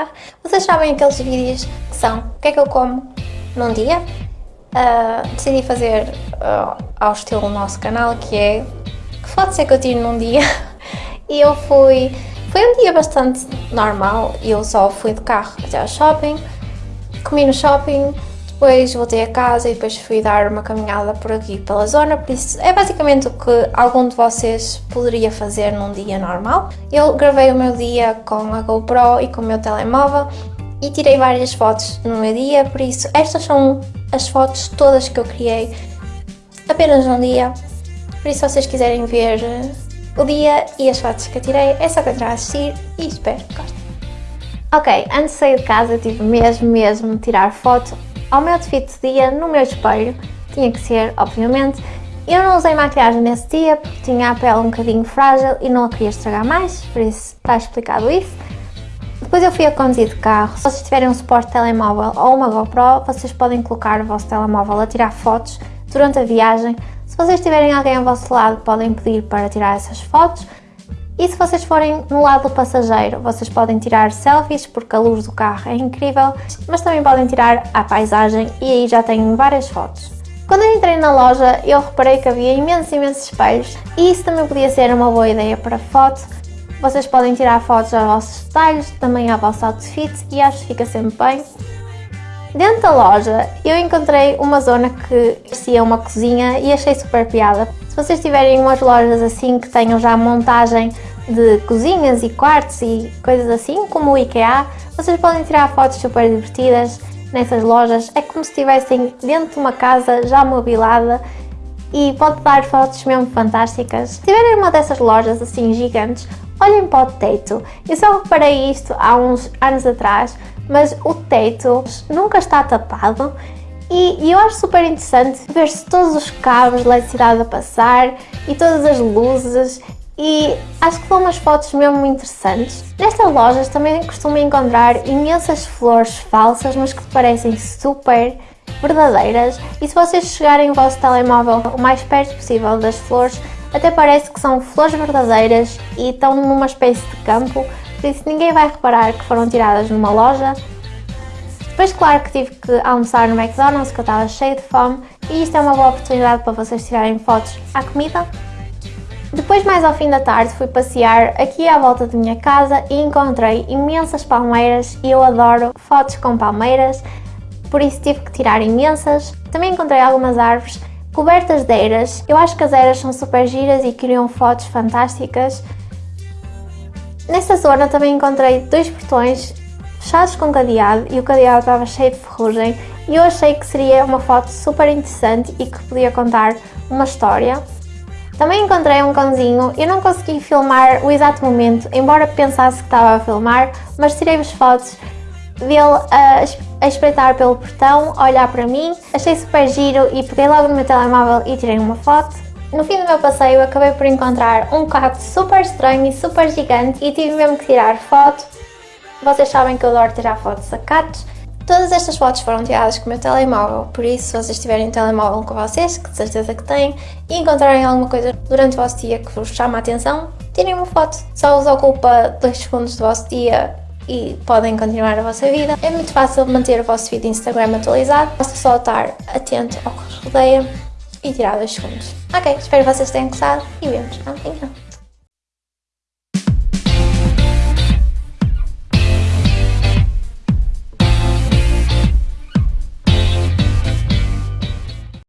carro. Vocês sabem aqueles vídeos que são o que é que eu como num dia? Uh, decidi fazer uh, ao estilo nosso canal, que é que pode ser que eu tire num dia. e eu fui... Foi um dia bastante normal, eu só fui de carro até ao shopping, comi no shopping, depois voltei a casa e depois fui dar uma caminhada por aqui pela zona, por isso é basicamente o que algum de vocês poderia fazer num dia normal. Eu gravei o meu dia com a GoPro e com o meu telemóvel e tirei várias fotos no meu dia, por isso estas são as fotos todas que eu criei apenas num dia. Por isso se vocês quiserem ver o dia e as fotos que eu tirei, é só continuar a assistir e espero que gostem. Ok, antes de sair de casa tive mesmo, mesmo de tirar foto ao meu outfit de dia no meu espelho. Tinha que ser, obviamente. Eu não usei maquiagem nesse dia porque tinha a pele um bocadinho frágil e não a queria estragar mais, por isso está explicado isso. Depois eu fui a conduzir de carro. Se vocês tiverem um suporte telemóvel ou uma GoPro, vocês podem colocar o vosso telemóvel a tirar fotos durante a viagem. Se vocês tiverem alguém ao vosso lado, podem pedir para tirar essas fotos. E se vocês forem no lado do passageiro, vocês podem tirar selfies porque a luz do carro é incrível, mas também podem tirar a paisagem e aí já tenho várias fotos. Quando eu entrei na loja, eu reparei que havia imensos, imensos espelhos e isso também podia ser uma boa ideia para foto. Vocês podem tirar fotos aos vossos detalhes, também ao vosso outfit e acho que fica sempre bem. Dentro da loja eu encontrei uma zona que parecia uma cozinha e achei super piada. Se vocês tiverem umas lojas assim que tenham já montagem de cozinhas e quartos e coisas assim, como o IKEA, vocês podem tirar fotos super divertidas nessas lojas. É como se estivessem dentro de uma casa já mobilada e pode dar fotos mesmo fantásticas. Se tiverem uma dessas lojas assim gigantes, olhem para o teto. Eu só reparei isto há uns anos atrás, mas o teto nunca está tapado e, e eu acho super interessante ver-se todos os cabos de eletricidade a passar e todas as luzes e acho que são umas fotos mesmo interessantes. Nestas lojas também costumo encontrar imensas flores falsas, mas que parecem super verdadeiras e se vocês chegarem o vosso telemóvel o mais perto possível das flores, até parece que são flores verdadeiras e estão numa espécie de campo, por isso ninguém vai reparar que foram tiradas numa loja. Depois claro que tive que almoçar no McDonald's, que eu estava cheio de fome, e isto é uma boa oportunidade para vocês tirarem fotos à comida. Depois, mais ao fim da tarde, fui passear aqui à volta da minha casa e encontrei imensas palmeiras e eu adoro fotos com palmeiras, por isso tive que tirar imensas. Também encontrei algumas árvores cobertas de eiras. Eu acho que as eiras são super giras e criam fotos fantásticas. Nessa zona também encontrei dois portões fechados com cadeado e o cadeado estava cheio de ferrugem e eu achei que seria uma foto super interessante e que podia contar uma história. Também encontrei um cãozinho, eu não consegui filmar o exato momento, embora pensasse que estava a filmar, mas tirei-vos fotos dele a, a espreitar pelo portão, a olhar para mim, achei super giro e peguei logo no meu telemóvel e tirei uma foto. No fim do meu passeio acabei por encontrar um cacto super estranho e super gigante e tive mesmo que tirar foto. Vocês sabem que eu adoro tirar fotos a cactos Todas estas fotos foram tiradas com o meu telemóvel, por isso se vocês tiverem um telemóvel com vocês, que de certeza que têm, e encontrarem alguma coisa durante o vosso dia que vos chama a atenção, tirem uma foto. Só vos ocupa 2 segundos do vosso dia e podem continuar a vossa vida. É muito fácil manter o vosso feed Instagram atualizado, basta só estar atento ao que vos rodeia e tirar 2 segundos. Ok, espero que vocês tenham gostado e vemos amanhã.